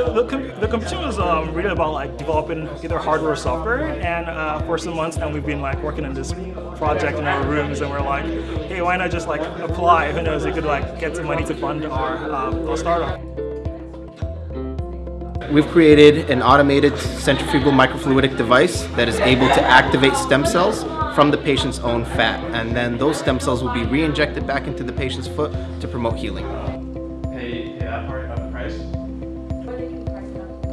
Yeah, so the, com the competition was um, really about like developing either hardware or software, and uh, for some months now we've been like working on this project in our rooms, and we're like, hey, why not just like apply? Who knows, we could like get some money to fund our, our startup. We've created an automated centrifugal microfluidic device that is able to activate stem cells from the patient's own fat. And then those stem cells will be re-injected back into the patient's foot to promote healing. Hey, yeah, part of the price.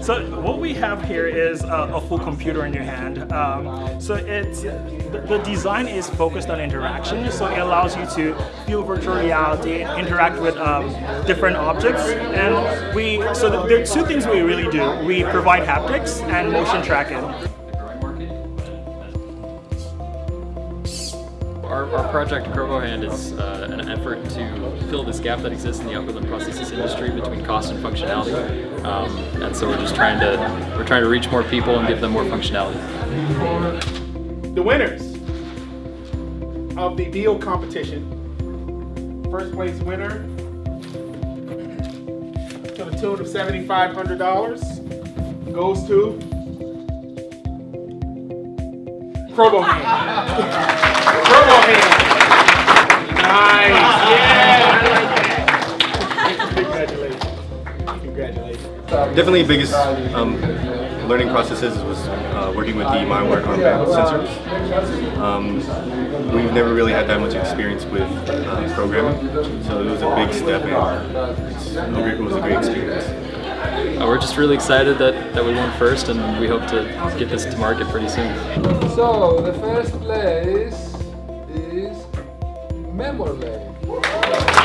So what we have here is a, a full computer in your hand. Um, so it's the, the, design is focused on interaction, so it allows you to feel virtual reality, interact with um, different objects, and we. So there are two things we really do. We provide haptics and motion tracking. Our, our project GrowGoHand is uh, an effort to fill this gap that exists in the upper prosthesis industry between cost and functionality. Um, and so we're just trying to we're trying to reach more people and give them more functionality. The winners of the deal competition. First place winner to the tune of $7,500 goes to Probo Hand. Probo Hand. Nice. Yeah, I like that. Congratulations. Congratulations. Definitely the biggest um, learning processes was uh, working with the MindWork armband sensors. Um, we've never really had that much experience with uh, programming, so it was a big step and it was a great experience. Uh, we're just really excited that, that we won first and we hope to get this to market pretty soon. So, the first place is Memorlane. To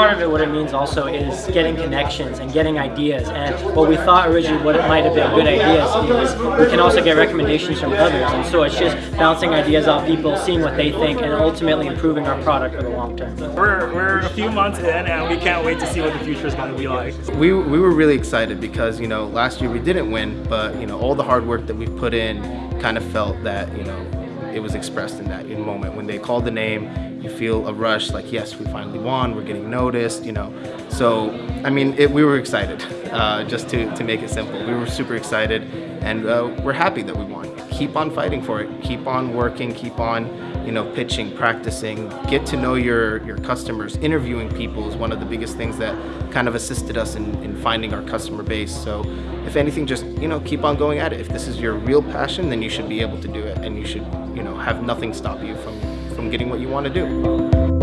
part of it, what it means also is getting connections and getting ideas. And what we thought originally what it might have been good ideas is we can also get recommendations from others. And so it's just bouncing ideas off people, seeing what they think, and ultimately improving our product for the long term. We're, we're a few months in and we can't wait to see what the future is going to be like. We, we were really excited because, you know, last year we didn't win, but, you know, all the hard work that we've put in kind of felt that, you know, it was expressed in that in moment. When they called the name, you feel a rush, like, yes, we finally won, we're getting noticed, you know. So, I mean, it, we were excited, uh, just to, to make it simple. We were super excited, and uh, we're happy that we won. Keep on fighting for it. Keep on working, keep on, you know, pitching, practicing, get to know your, your customers. Interviewing people is one of the biggest things that kind of assisted us in, in finding our customer base. So if anything, just, you know, keep on going at it. If this is your real passion, then you should be able to do it, and you should, you know, have nothing stop you from, from getting what you want to do.